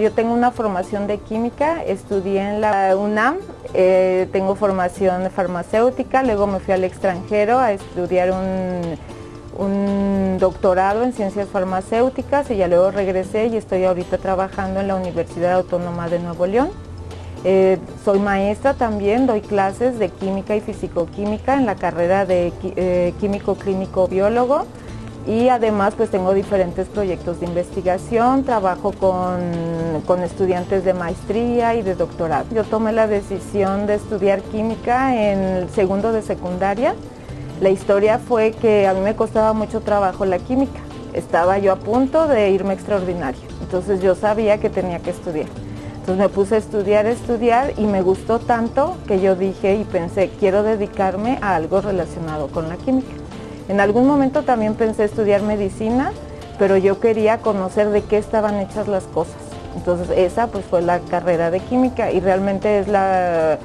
Yo tengo una formación de química, estudié en la UNAM, eh, tengo formación farmacéutica, luego me fui al extranjero a estudiar un, doctorado en ciencias farmacéuticas y ya luego regresé y estoy ahorita trabajando en la Universidad Autónoma de Nuevo León. Eh, soy maestra también, doy clases de química y fisicoquímica en la carrera de eh, químico clínico biólogo y además pues tengo diferentes proyectos de investigación, trabajo con, con, estudiantes de maestría y de doctorado. Yo tomé la decisión de estudiar química en el segundo de secundaria. La historia fue que a mí me costaba mucho trabajo la química. Estaba yo a punto de irme extraordinario, entonces yo sabía que tenía que estudiar. Entonces me puse a estudiar, estudiar y me gustó tanto que yo dije y pensé, quiero dedicarme a algo relacionado con la química. En algún momento también pensé estudiar medicina, pero yo quería conocer de qué estaban hechas las cosas. Entonces esa pues fue la carrera de química y realmente es la,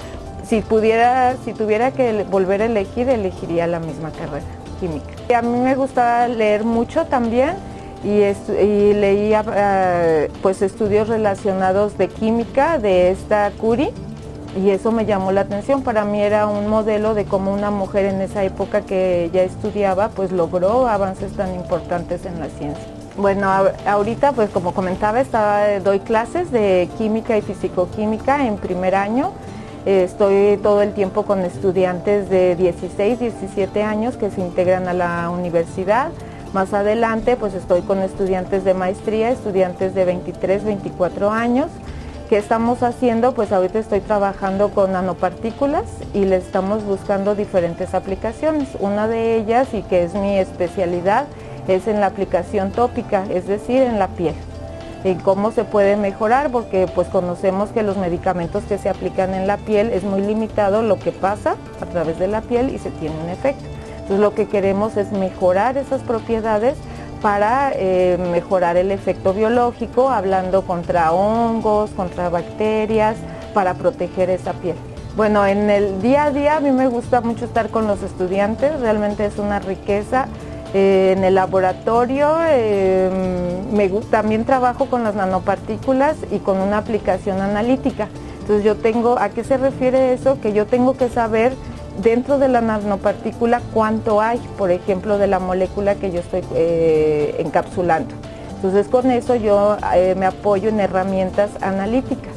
si pudiera, si tuviera que volver a elegir, elegiría la misma carrera, química. Y a mí me gustaba leer mucho también y, leía eh, pues estudios relacionados de química de esta Curie y eso me llamó la atención. Para mí era un modelo de cómo una mujer en esa época que ya estudiaba pues logró avances tan importantes en la ciencia. Bueno, ahorita pues como comentaba doy clases de química y fisicoquímica en primer año. Estoy todo el tiempo con estudiantes de 16, 17 años que se integran a la universidad. Más adelante pues estoy con estudiantes de maestría, estudiantes de 23, 24 años. ¿Qué estamos haciendo? Pues ahorita estoy trabajando con nanopartículas y le estamos buscando diferentes aplicaciones. Una de ellas, y que es mi especialidad, es en la aplicación tópica, es decir, en la piel. En cómo se puede mejorar, porque pues conocemos que los medicamentos que se aplican en la piel es muy limitado lo que pasa a través de la piel y se tiene un efecto. Entonces lo que queremos es mejorar esas propiedades para eh, mejorar el efecto biológico, hablando contra hongos, contra bacterias, para proteger esa piel. Bueno, en el día a día a mí me gusta mucho estar con los estudiantes, realmente es una riqueza. Eh, en el laboratorio eh, me, también trabajo con las nanopartículas y con una aplicación analítica. Entonces yo tengo, ¿a qué se refiere eso? Que yo tengo que saber dentro de la nanopartícula cuánto hay, por ejemplo, de la molécula que yo estoy eh, encapsulando. Entonces con eso yo eh, me apoyo en herramientas analíticas.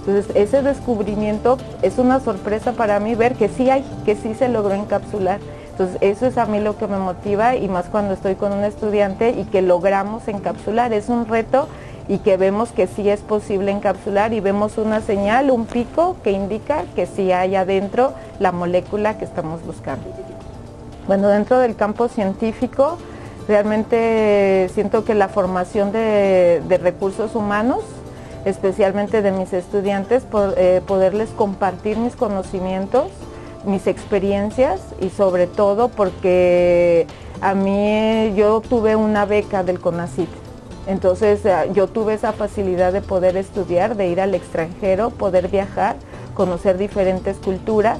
Entonces ese descubrimiento es una sorpresa para mí ver que sí hay, que sí se logró encapsular. Entonces eso es a mí lo que me motiva y más cuando estoy con un estudiante y que logramos encapsular. Es un reto y que vemos que sí es posible encapsular y vemos una señal, un pico que indica que sí hay adentro la molécula que estamos buscando. Bueno, dentro del campo científico realmente siento que la formación de, recursos humanos, especialmente de mis estudiantes, eh, poderles compartir mis conocimientos, mis experiencias y sobre todo porque a mí yo tuve una beca del CONACYT entonces eh, yo tuve esa facilidad de poder estudiar, de ir al extranjero, poder viajar, conocer diferentes culturas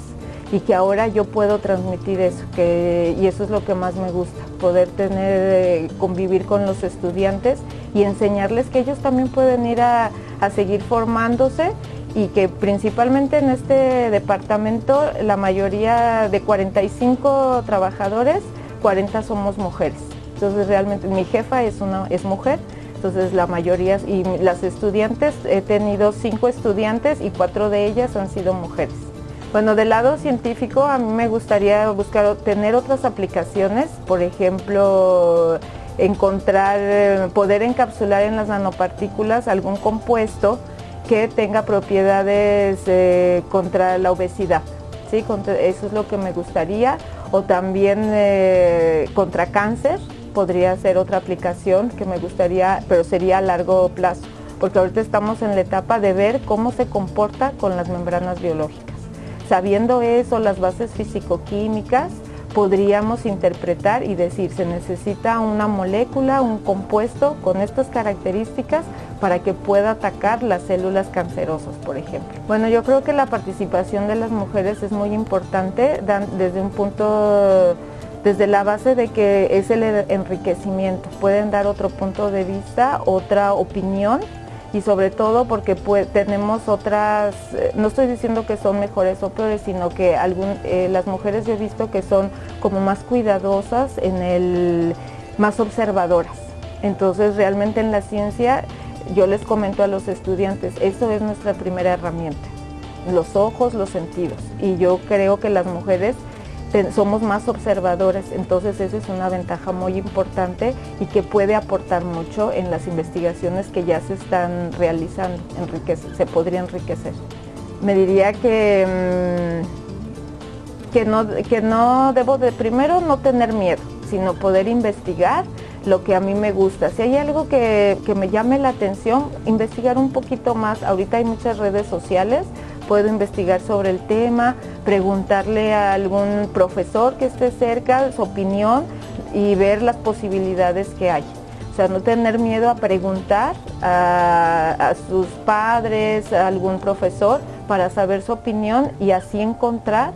y que ahora yo puedo transmitir eso, y eso es lo que más me gusta, poder tener, eh, convivir con los estudiantes y enseñarles que ellos también pueden ir a, a seguir formándose y que principalmente en este departamento la mayoría de 45 trabajadores, 40 somos mujeres. Entonces realmente mi jefa es, una, es mujer, entonces la mayoría, y las estudiantes, he tenido cinco estudiantes y cuatro de ellas han sido mujeres. Bueno, del lado científico a mí me gustaría buscar tener otras aplicaciones, por ejemplo, encontrar, poder encapsular en las nanopartículas algún compuesto que tenga propiedades eh, contra la obesidad. ¿sí? eso es lo que me gustaría. O también eh, contra cáncer, podría ser otra aplicación que me gustaría, pero sería a largo plazo, porque ahorita estamos en la etapa de ver cómo se comporta con las membranas biológicas. Sabiendo eso, las bases físico-químicas, podríamos interpretar y decir, se necesita una molécula, un compuesto con estas características para que pueda atacar las células cancerosas, por ejemplo. Bueno, yo creo que la participación de las mujeres es muy importante desde un punto desde la base de que es el enriquecimiento. Pueden dar otro punto de vista, otra opinión y sobre todo porque tenemos otras, eh, no estoy diciendo que son mejores o peores, sino que eh, las mujeres yo he visto que son como más cuidadosas más observadoras. Entonces realmente en la ciencia yo les comento a los estudiantes, eso es nuestra primera herramienta, los ojos, los sentidos. Y yo creo que las mujeres somos más observadores, entonces eso es una ventaja muy importante y que puede aportar mucho en las investigaciones que ya se están realizando, se podría enriquecer. Me diría que, mm, que, no, que no debo de primero no tener miedo, sino poder investigar lo que a mí me gusta. Si hay algo que, que me llame la atención, investigar un poquito más. Ahorita hay muchas redes sociales, puedo investigar sobre el tema, preguntarle a algún profesor que esté cerca su opinión y ver las posibilidades que hay. O sea, no tener miedo a preguntar a, sus padres, a algún profesor, para saber su opinión y así encontrar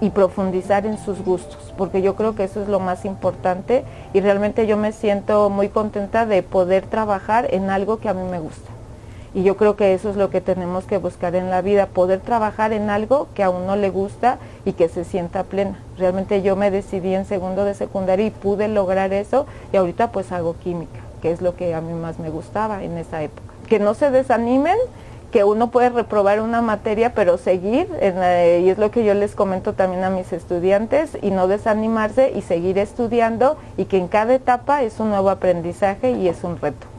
y profundizar en sus gustos, porque yo creo que eso es lo más importante y realmente yo me siento muy contenta de poder trabajar en algo que a mí me gusta. Y yo creo que eso es lo que tenemos que buscar en la vida, poder trabajar en algo que a uno le gusta y que se sienta plena. Realmente yo me decidí en segundo de secundaria y pude lograr eso y ahorita pues hago química, que es lo que a mí más me gustaba en esa época. Que no se desanimen, que uno puede reprobar una materia, pero seguir, y es lo que yo les comento también a mis estudiantes, y no desanimarse y seguir estudiando y que en cada etapa es un nuevo aprendizaje y es un reto.